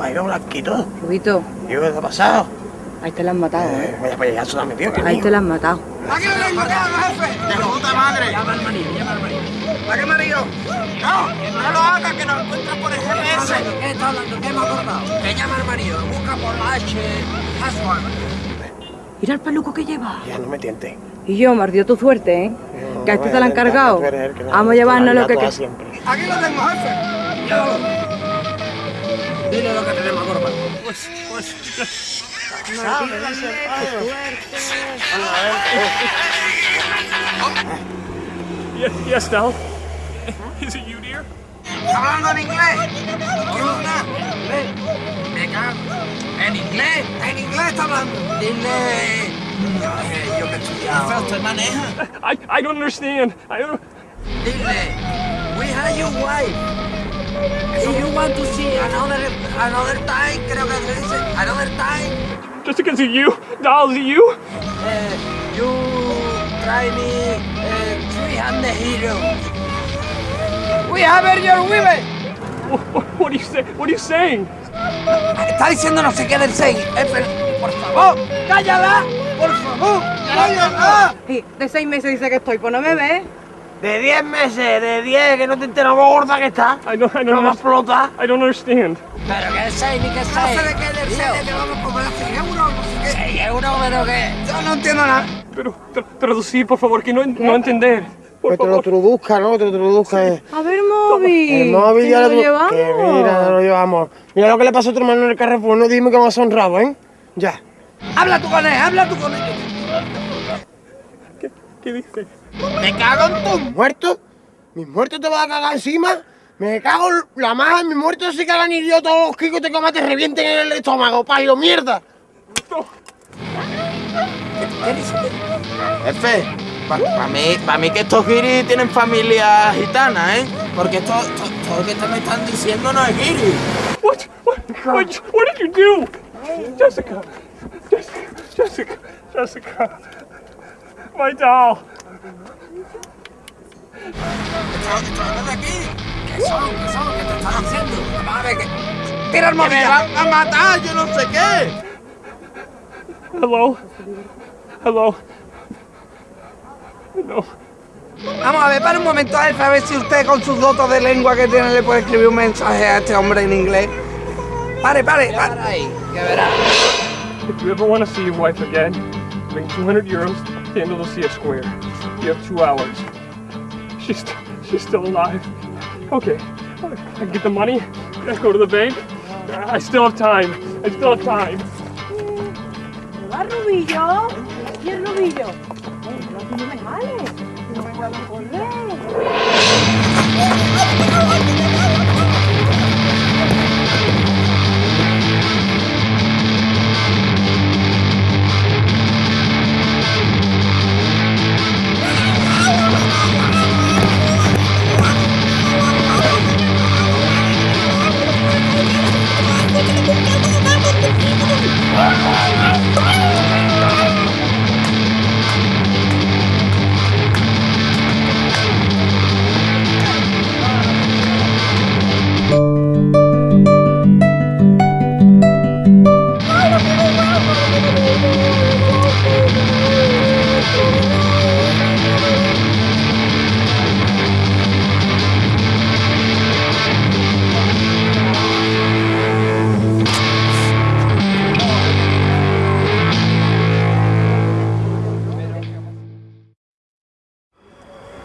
Vaya blanquito. Rubito, Tío, ¿qué te ha pasado? ahí te la han matado, Eh, vaya para allá, súdame, tío. que Ahí te la han matado. ¿Para qué lo tengo que jefe? ¡De puta madre! Llama al marido, llama al marido. ¿Para qué marido? No, no lo hagas, que nos encuentran por el GPS. ¿Qué está hablando? ¿Qué hemos acordado? Que llama al marido, busca por la H. Mira el peluco que lleva. Ya, no me tientes. Y yo, me ardió tu suerte, ¿eh? No, Que a este no, te la han cargado. Vamos a llevarnos lo que... Aquí lo tengo, jefe. Llévalo. Dile lo que tenemos, Gorba. Pues, pues, yes, yes, Del. Is it you, dear? ¿Hablando en inglés? ¿Qué onda? Ven. Me cago. ¿En inglés? ¿En inglés está hablando? Dile... Yo que he estudiado. ¿Usted maneja? I, I don't understand. I don't. Dile, we have your wife. If you want to see another another time, creo que se dice another time, Jessica, is it you? Doll, is it you? eh, you try me uh, 300 heroes. We have your women. What, what, what are you say? What are you saying? Está diciendo no sé qué del 6. Por favor, cállala. Por favor, cállala. Sí, de seis meses dice que estoy, pues no me ves. De 10 meses, de 10, que no te enteras lo gorda que está. I don't. I No don't. va a Understand. explotar. I don't understand. Pero que 6 ni que 6. No sé de qué del 6, que vamos a cobrar 6 euros, no sé qué. 6 euros, pero qué. Yo no entiendo nada. Pero tra- traducir, por favor, que no, no entender. Por Que te lo traduzca, ¿no? Que te lo traduzca. eh. A ver, móvil. El móvil que ya no lo lo llevamos. Que mira, no lo llevamos. Mira lo que le pasó a tu hermano en el Carrefour. No dime que vas a honrado, ¿eh? Ya. Habla tú con él, habla tú con él. ¿Qué, qué dice? Me cago en tus muertos. Mis muertos te vas a cagar encima. Me cago en la madre. Mis muertos se cagan y yo todos los kikos te comas te revienten en el estómago, payo, mierda. Jefe, para mí, pa mí que estos guiris tienen familia gitana, ¿eh? Porque esto, esto- todo lo que te me están diciendo no es guiri. What? What? What, what did you do? Jessica. Jessica. Jessica. Jessica. My doll. De aquí. ¿Qué son? ¿Qué son? ¿Qué te están haciendo? Vamos a ver que... Tira el ¡Que móvil me van a matar, yo no sé qué! Hello. Hello. No. Vamos a ver, para un momento, jefe, a ver si usted con sus dotos de lengua que tiene le puede escribir un mensaje a este hombre en inglés. Pare, pare, pare. ahí, que verá. If you ever want to see your wife again, bring 200 euros to the Andalusia Square. You have two hours. She's, she's still alive. Okay, I get the money. I go to the bank. I still have time. I still have time. ¿Va Rubillo? ¿Y el Rubillo? Aquí no me jale. No puedo correr.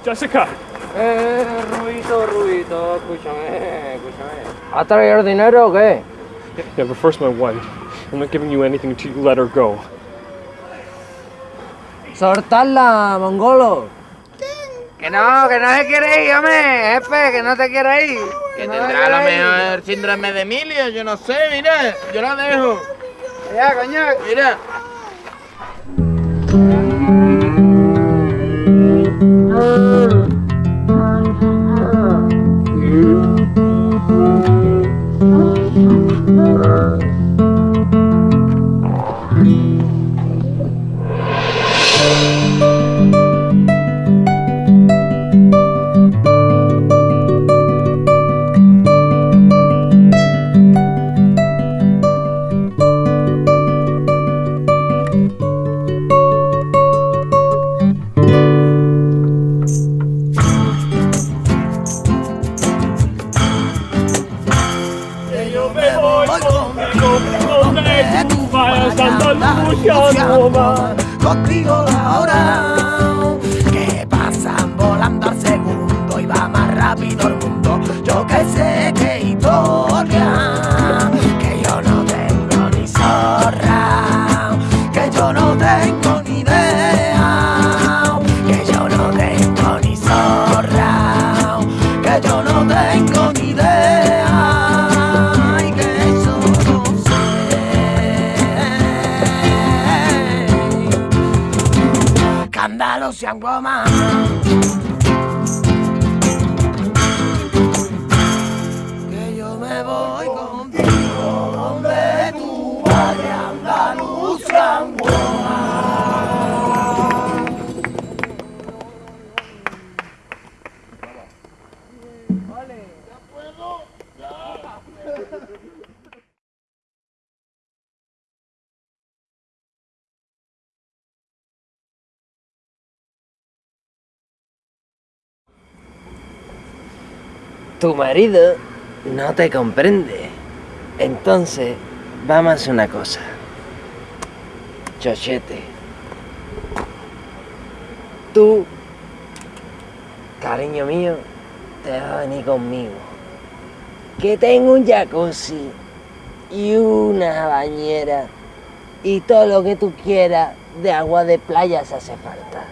Jessica. Eh, Rubito, Rubito, escúchame, escúchame. ¿Has traído el dinero o qué? Yeah, but first my wife. I'm not giving you anything until you let her go. ¡Soltarla, mongolo! Que no, que no se quiere ir, hombre, jefe, que no te quiere ir. Que no tendrá a ir. mejor síndrome de Emilio, yo no sé, mira, yo la dejo. Ya, coño. Mira. Contigo ahora que pasan volando al segundo y va más rápido el mundo. Yo que sé que historia, sé. Cándalo Tu marido no te comprende. Entonces, vamos a una cosa. Chochete. Tú, cariño mío, te vas a venir conmigo. Que tengo un jacuzzi y una bañera y todo lo que tú quieras de agua de playa se hace falta.